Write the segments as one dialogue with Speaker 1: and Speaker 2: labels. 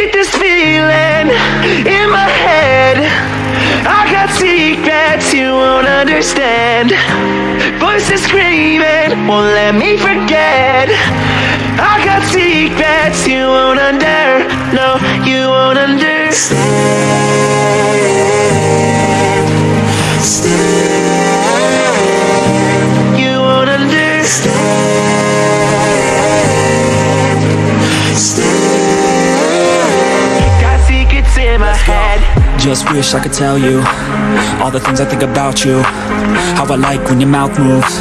Speaker 1: hate this feeling in my head. I got secrets you won't understand. Voices screaming won't let me forget. I got secrets you won't under. No, you won't understand.
Speaker 2: Just wish I could tell you All the things I think about you. How I like when your mouth moves.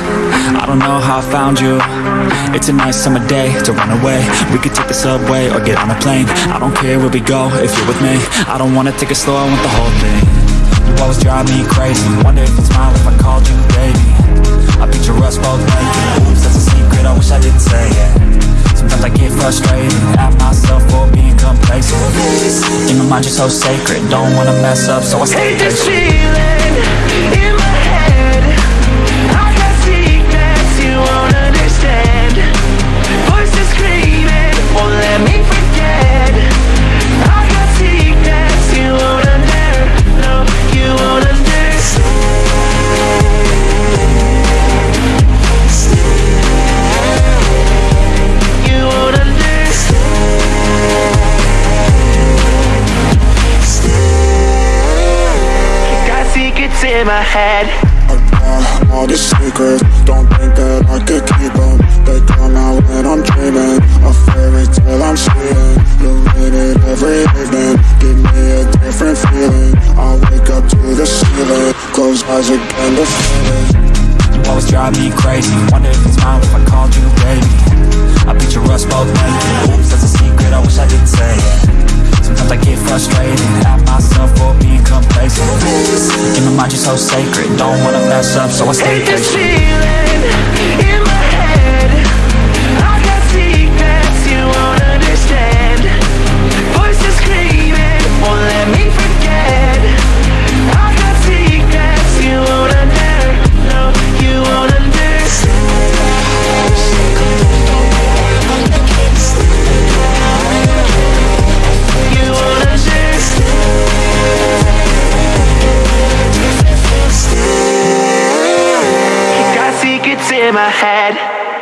Speaker 2: I don't know how I found you. It's a nice summer day to run away. We could take the subway or get on a plane. I don't care where we go if you're with me. I don't wanna take it slow, I want the whole thing. You always drive me crazy. Wonder if you'd smile if I called you baby. I picture us both naked. Oops, that's a secret, I wish I didn't say it. Sometimes I get frustrated mind you're so sacred. Don't wanna mess up so I stay
Speaker 1: Hate this
Speaker 2: patient
Speaker 1: secrets in my head.
Speaker 3: I got all these secrets. Don't think that I could keep them They come out when I'm dreaming. A fairy tale I'm seeing. You read it every evening. Give me a different feeling. I wake up to the ceiling. Close eyes again to feel it
Speaker 2: You always drive me crazy. Wonder if it's mine smile if I called you baby. I picture us both naked In my mind you're so sacred. Don't wanna mess up so I stay patient
Speaker 1: it's in my head.